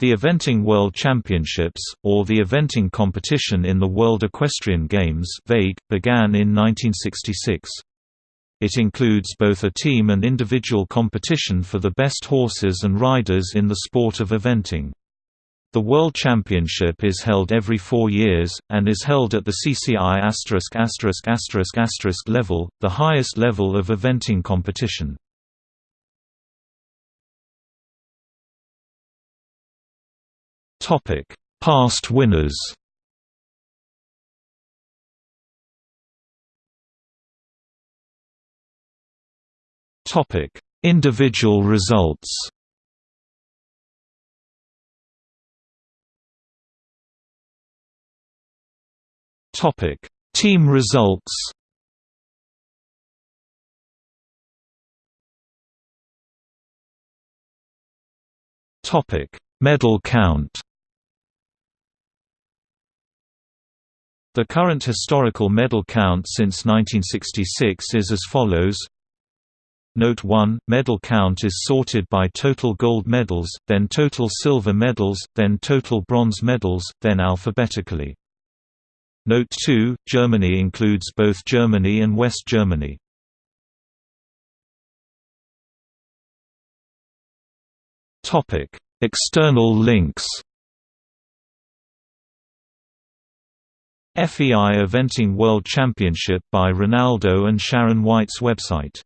The Eventing World Championships, or the eventing competition in the World Equestrian Games began in 1966. It includes both a team and individual competition for the best horses and riders in the sport of eventing. The World Championship is held every four years, and is held at the CCI level, the highest level of eventing competition. Past winners. Topic: Individual results. Topic: Team results. Topic: Medal count. The current historical medal count since 1966 is as follows Note 1, medal count is sorted by total gold medals, then total silver medals, then total bronze medals, then alphabetically. Note 2, Germany includes both Germany and West Germany. External links FEI Eventing World Championship by Ronaldo and Sharon White's website